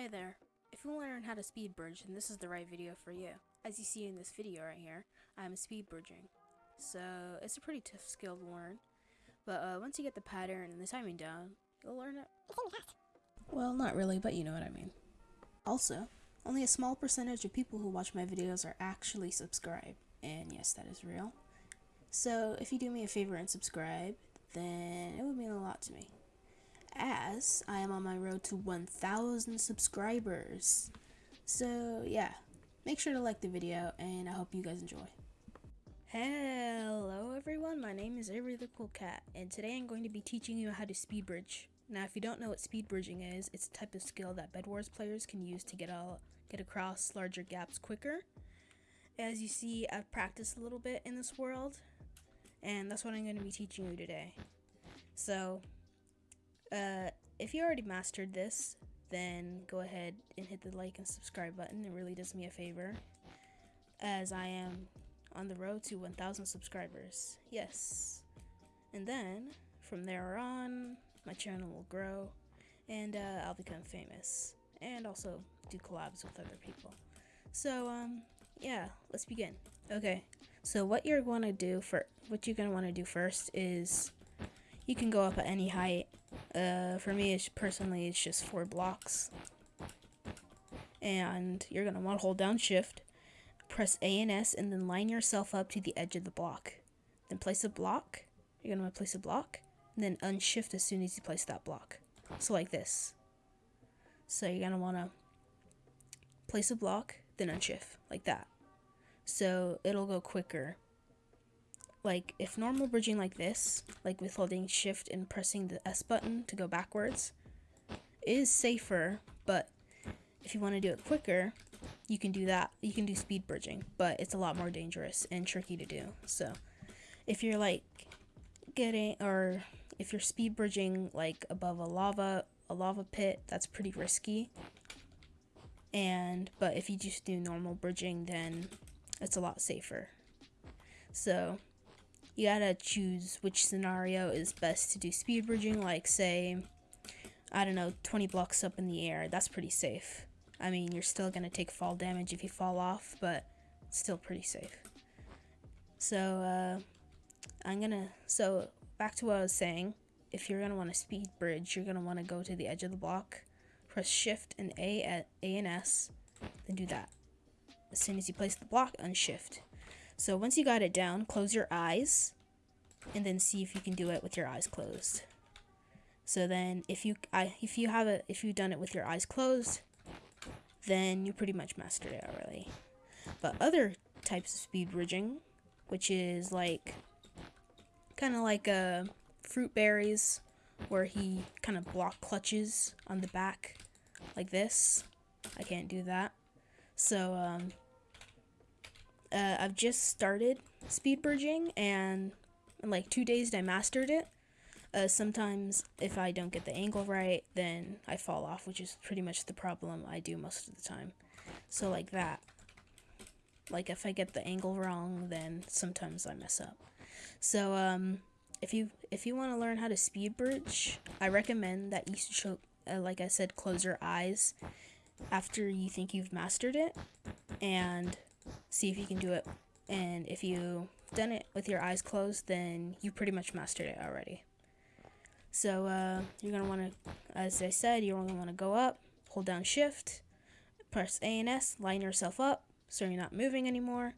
Hey there. If you want to learn how to speed bridge, then this is the right video for you. As you see in this video right here, I'm speed bridging. So, it's a pretty tough skill to learn. But uh, once you get the pattern and the timing down, you'll learn it. Well, not really, but you know what I mean. Also, only a small percentage of people who watch my videos are actually subscribed. And yes, that is real. So, if you do me a favor and subscribe, then it would mean a lot to me as I am on my road to 1,000 subscribers. So, yeah, make sure to like the video, and I hope you guys enjoy. Hello everyone, my name is Avery the Cool Cat, and today I'm going to be teaching you how to speed bridge. Now, if you don't know what speed bridging is, it's a type of skill that Bed Wars players can use to get, all, get across larger gaps quicker. As you see, I've practiced a little bit in this world, and that's what I'm going to be teaching you today. So, uh, if you already mastered this, then go ahead and hit the like and subscribe button. It really does me a favor, as I am on the road to 1,000 subscribers. Yes. And then, from there on, my channel will grow, and uh, I'll become famous, and also do collabs with other people. So, um, yeah, let's begin. Okay, so what you're going to do for what you're going to want to do first is you can go up at any height. Uh, for me, it's personally, it's just four blocks. And you're going to want to hold down shift, press A and S, and then line yourself up to the edge of the block. Then place a block. You're going to place a block, and then unshift as soon as you place that block. So like this. So you're going to want to place a block, then unshift, like that. So it'll go quicker like if normal bridging like this, like with holding shift and pressing the S button to go backwards, is safer, but if you want to do it quicker, you can do that. You can do speed bridging, but it's a lot more dangerous and tricky to do. So if you're like getting or if you're speed bridging like above a lava a lava pit, that's pretty risky. And but if you just do normal bridging, then it's a lot safer. So you gotta choose which scenario is best to do speed bridging, like say, I don't know, 20 blocks up in the air. That's pretty safe. I mean, you're still gonna take fall damage if you fall off, but still pretty safe. So, uh, I'm gonna, so back to what I was saying. If you're gonna want to speed bridge, you're gonna want to go to the edge of the block, press shift and A at A and S, then do that. As soon as you place the block, unshift. So once you got it down, close your eyes and then see if you can do it with your eyes closed. So then if you I, if you have it if you've done it with your eyes closed, then you pretty much mastered it already. But other types of speed bridging, which is like kind of like a Fruitberries where he kind of block clutches on the back like this. I can't do that. So um, uh, I've just started speed bridging and in like two days I mastered it. Uh, sometimes if I don't get the angle right, then I fall off, which is pretty much the problem I do most of the time. So like that. Like if I get the angle wrong, then sometimes I mess up. So um, if you if you want to learn how to speed bridge, I recommend that you should, uh, like I said, close your eyes after you think you've mastered it, and see if you can do it. And if you've done it with your eyes closed, then you pretty much mastered it already. So uh, you're going to want to, as I said, you're going to want to go up, hold down shift, press A and S, line yourself up so you're not moving anymore.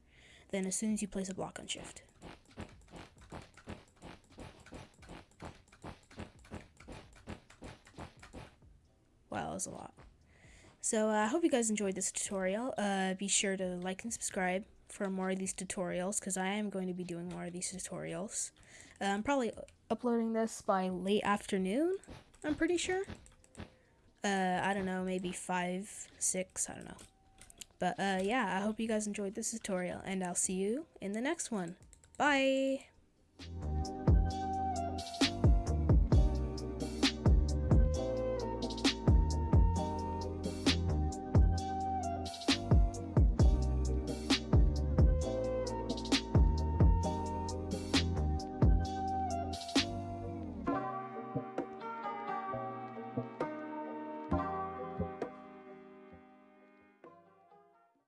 Then as soon as you place a block on shift. Wow, that was a lot. So uh, I hope you guys enjoyed this tutorial. Uh, be sure to like and subscribe for more of these tutorials because I am going to be doing more of these tutorials. Uh, I'm probably uploading this by late afternoon, I'm pretty sure. Uh, I don't know, maybe 5, 6, I don't know. But uh, yeah, I hope you guys enjoyed this tutorial and I'll see you in the next one. Bye!